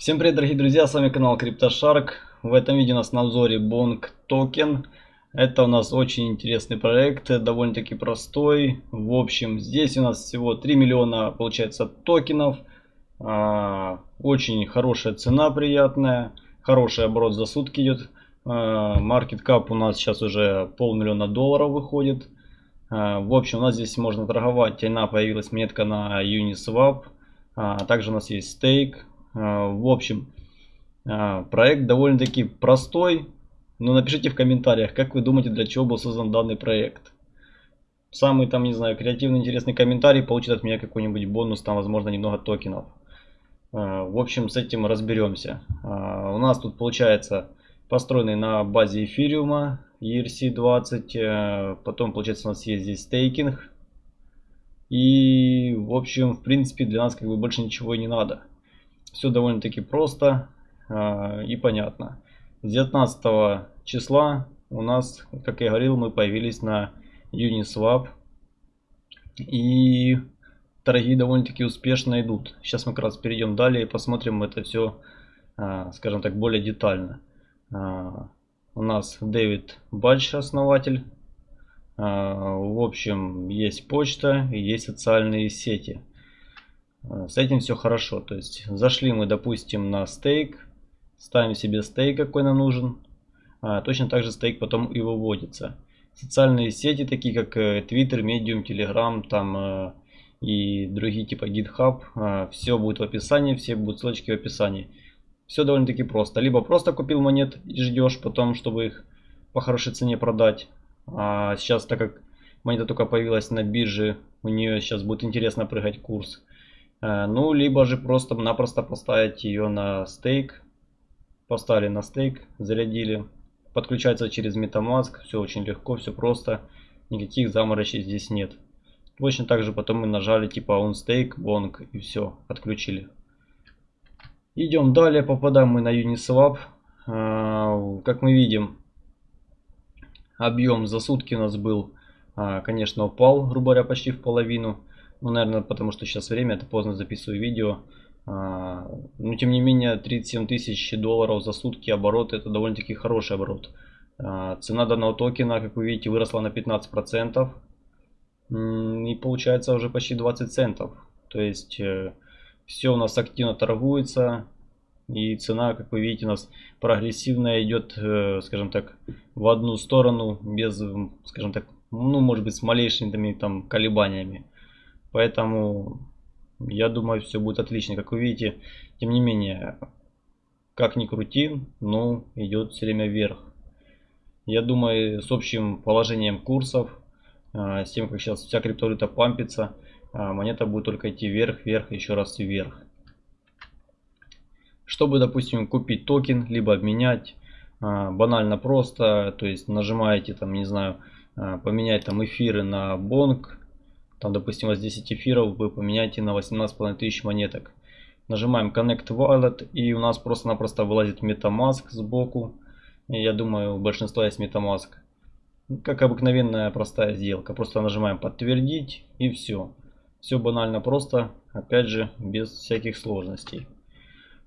Всем привет, дорогие друзья, с вами канал CryptoShark. В этом видео у нас на обзоре Bong Token. Это у нас очень интересный проект, довольно-таки простой. В общем, здесь у нас всего 3 миллиона, получается, токенов. А, очень хорошая цена, приятная. Хороший оборот за сутки идет. Market cap у нас сейчас уже полмиллиона долларов выходит. А, в общем, у нас здесь можно торговать. Она появилась метка на Uniswap. А, также у нас есть стейк а, в общем, а, проект довольно-таки простой. Но напишите в комментариях, как вы думаете, для чего был создан данный проект. Самый там, не знаю, креативный, интересный комментарий получит от меня какой-нибудь бонус, там, возможно, немного токенов. А, в общем, с этим разберемся. У нас тут получается построенный на базе эфириума ERC20. Потом, получается, у нас есть здесь стейкинг. И, в общем, в принципе, для нас как бы больше ничего и не надо. Все довольно-таки просто э, и понятно. С 19 числа у нас, как я говорил, мы появились на Uniswap. И торги довольно-таки успешно идут. Сейчас мы как раз перейдем далее и посмотрим это все, э, скажем так, более детально. Э, у нас Дэвид Бадж, основатель. В общем, есть почта и есть социальные сети. С этим все хорошо. То есть зашли мы, допустим, на стейк. Ставим себе стейк, какой нам нужен. А, точно так же стейк потом и выводится. Социальные сети, такие как э, Twitter, Medium, Telegram, там э, и другие типа GitHub, э, все будет в описании, все будут ссылочки в описании. Все довольно-таки просто. Либо просто купил монет и ждешь потом, чтобы их по хорошей цене продать. А сейчас, так как монета только появилась на бирже, у нее сейчас будет интересно прыгать курс. Э, ну, либо же просто-напросто поставить ее на стейк. Поставили на стейк, зарядили. Подключается через Metamask. Все очень легко, все просто. Никаких заморочей здесь нет. Точно так же потом мы нажали типа on stake, bong и все, подключили. Идем далее, попадаем мы на Uniswap. Э, как мы видим, объем за сутки у нас был, э, конечно, упал, грубо говоря, почти в половину. Ну, наверное, потому что сейчас время, это поздно записываю видео. А, но, тем не менее, 37 тысяч долларов за сутки оборот, это довольно-таки хороший оборот. А, цена данного токена, как вы видите, выросла на 15%. И получается уже почти 20 центов. То есть, э, все у нас активно торгуется. И цена, как вы видите, у нас прогрессивная идет, э, скажем так, в одну сторону, без, скажем так, ну, может быть, с малейшими там колебаниями. Поэтому я думаю, все будет отлично. Как вы видите, тем не менее, как ни крути, но идет все время вверх. Я думаю, с общим положением курсов, а, с тем, как сейчас вся криптовалюта пампится, а, монета будет только идти вверх, вверх, еще раз вверх. Чтобы, допустим, купить токен, либо обменять, а, банально просто, то есть нажимаете там, не знаю, поменять там эфиры на бонг, там, допустим, вас 10 эфиров, вы поменяете на 18,5 тысяч монеток. Нажимаем Connect Wallet и у нас просто-напросто вылазит MetaMask сбоку. Я думаю, у большинства есть MetaMask. Как обыкновенная простая сделка. Просто нажимаем подтвердить и все. Все банально просто, опять же, без всяких сложностей.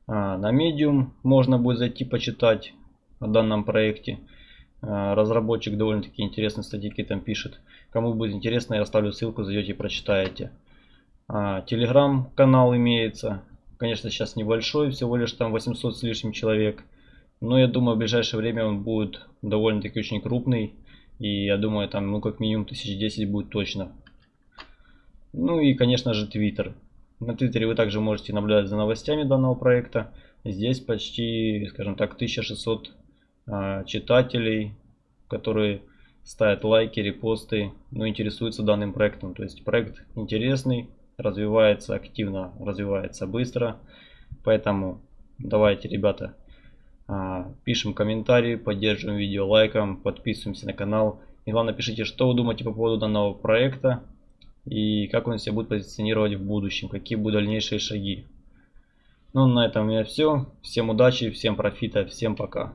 А, на Medium можно будет зайти почитать о данном проекте. А, разработчик довольно-таки интересные статьи там пишет. Кому будет интересно, я оставлю ссылку, зайдете и прочитаете. Телеграм-канал имеется. Конечно, сейчас небольшой, всего лишь там 800 с лишним человек. Но я думаю, в ближайшее время он будет довольно-таки очень крупный. И я думаю, там, ну, как минимум 1010 будет точно. Ну и, конечно же, Твиттер. На Твиттере вы также можете наблюдать за новостями данного проекта. Здесь почти, скажем так, 1600 а, читателей, которые ставят лайки, репосты, но интересуются данным проектом. То есть проект интересный, развивается активно, развивается быстро. Поэтому давайте, ребята, а, пишем комментарии, поддерживаем видео лайком, подписываемся на канал. И главное, пишите, что вы думаете по поводу данного проекта и как он себя будет позиционировать в будущем, какие будут дальнейшие шаги. Ну, на этом у меня все. Всем удачи, всем профита, всем пока.